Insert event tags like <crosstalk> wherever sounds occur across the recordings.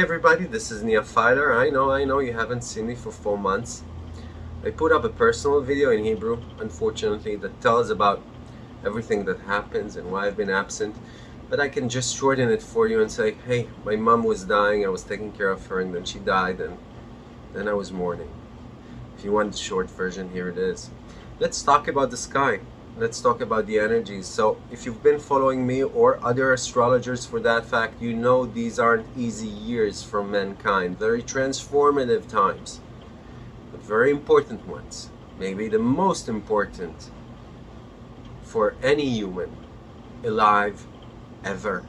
everybody, this is Filer. I know, I know you haven't seen me for four months. I put up a personal video in Hebrew, unfortunately, that tells about everything that happens and why I've been absent. But I can just shorten it for you and say, hey, my mom was dying, I was taking care of her, and then she died, and then I was mourning. If you want the short version, here it is. Let's talk about the sky let's talk about the energies. So if you've been following me or other astrologers for that fact, you know these aren't easy years for mankind. Very transformative times, but very important ones. Maybe the most important for any human alive ever.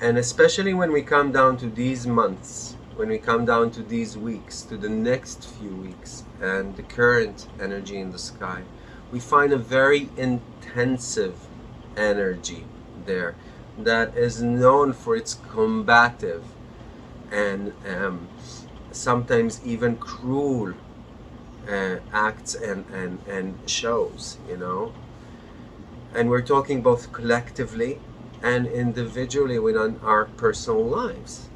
And especially when we come down to these months, when we come down to these weeks, to the next few weeks, and the current energy in the sky, we find a very intensive energy there that is known for its combative and um, sometimes even cruel uh, acts and, and, and shows, you know. And we're talking both collectively and individually within our personal lives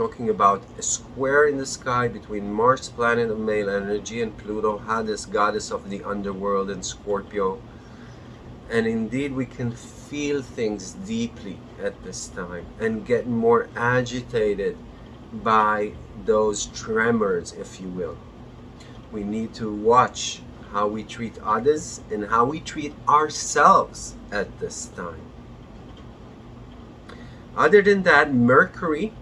talking about a square in the sky between Mars, planet of male energy, and Pluto, Hades, goddess of the underworld, and Scorpio. And indeed, we can feel things deeply at this time and get more agitated by those tremors, if you will. We need to watch how we treat others and how we treat ourselves at this time. Other than that, Mercury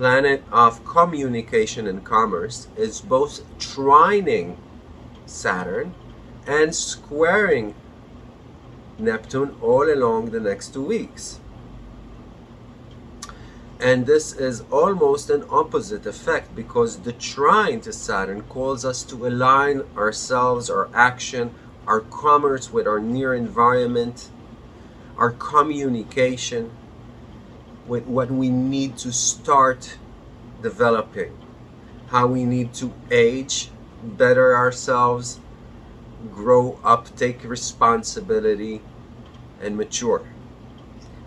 planet of communication and commerce, is both trining Saturn and squaring Neptune all along the next two weeks. And this is almost an opposite effect because the trine to Saturn calls us to align ourselves, our action, our commerce with our near environment, our communication, with what we need to start developing, how we need to age, better ourselves, grow up, take responsibility, and mature.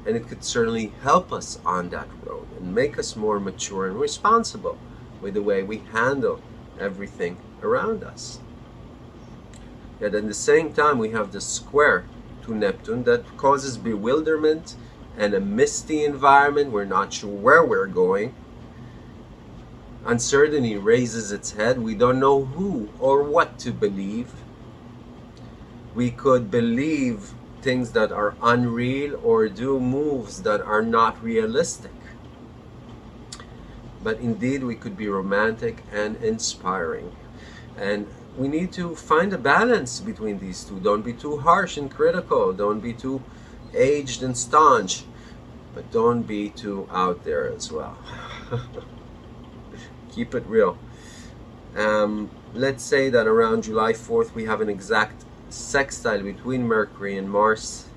And it could certainly help us on that road and make us more mature and responsible with the way we handle everything around us. Yet at the same time, we have the square to Neptune that causes bewilderment and a misty environment. We're not sure where we're going. Uncertainty raises its head. We don't know who or what to believe. We could believe things that are unreal or do moves that are not realistic. But indeed, we could be romantic and inspiring. And we need to find a balance between these two. Don't be too harsh and critical. Don't be too aged and staunch, but don't be too out there as well. <laughs> Keep it real. Um, let's say that around July 4th we have an exact sextile between Mercury and Mars.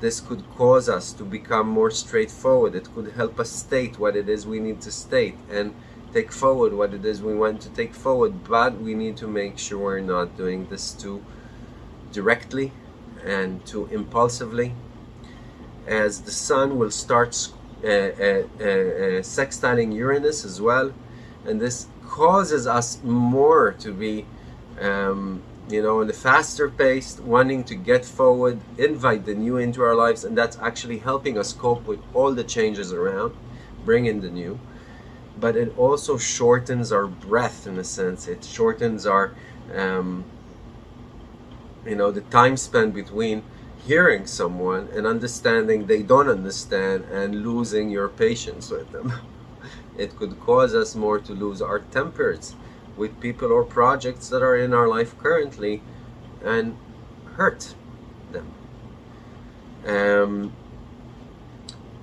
This could cause us to become more straightforward. It could help us state what it is we need to state and take forward what it is we want to take forward. But we need to make sure we're not doing this too directly and too impulsively as the sun will start uh, uh, uh, sextiling Uranus as well. And this causes us more to be um, you know in a faster pace wanting to get forward invite the new into our lives. And that's actually helping us cope with all the changes around bring in the new. But it also shortens our breath in a sense. It shortens our um, you know the time spent between hearing someone and understanding they don't understand and losing your patience with them. <laughs> it could cause us more to lose our tempers with people or projects that are in our life currently and hurt them. Um,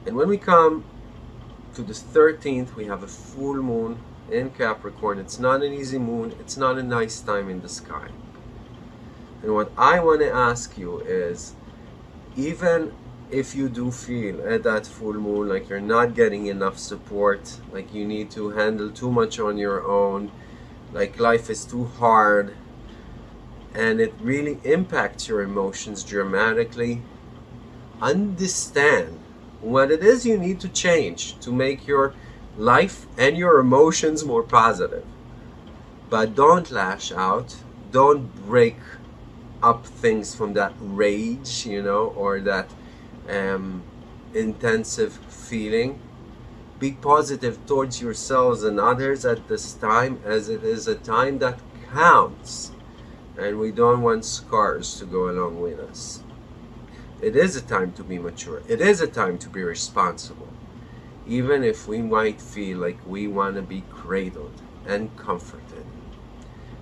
and when we come to the 13th, we have a full moon in Capricorn. It's not an easy moon. It's not a nice time in the sky. And what I want to ask you is, even if you do feel at that full moon like you're not getting enough support, like you need to handle too much on your own, like life is too hard, and it really impacts your emotions dramatically, understand what it is you need to change to make your life and your emotions more positive. But don't lash out. Don't break up things from that rage, you know, or that um, intensive feeling. Be positive towards yourselves and others at this time as it is a time that counts. And we don't want scars to go along with us. It is a time to be mature. It is a time to be responsible. Even if we might feel like we want to be cradled and comforted.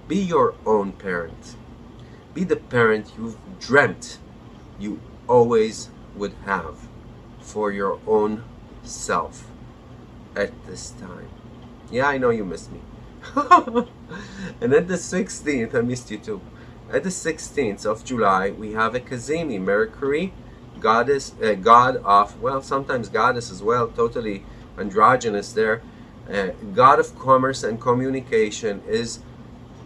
Be your own parent. Be the parent you've dreamt you always would have for your own self at this time. Yeah, I know you missed me. <laughs> and at the 16th, I missed you too. At the 16th of July, we have a Cazimi, Mercury, goddess, uh, god of, well, sometimes goddess as well, totally androgynous there. Uh, god of commerce and communication is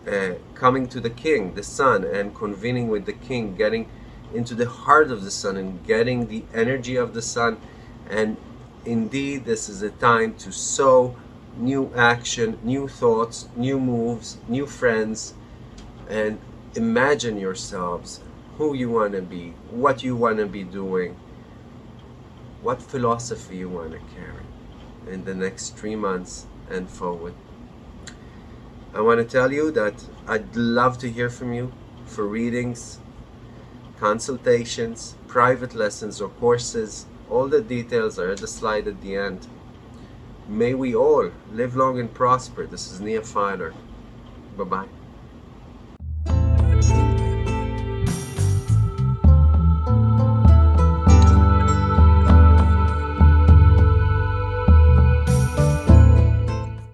uh, coming to the king, the sun, and convening with the king, getting into the heart of the sun and getting the energy of the sun. And indeed, this is a time to sow new action, new thoughts, new moves, new friends, and imagine yourselves who you want to be, what you want to be doing, what philosophy you want to carry in the next three months and forward. I want to tell you that I'd love to hear from you for readings, consultations, private lessons or courses. All the details are at the slide at the end. May we all live long and prosper. This is Nia Filer. Bye-bye.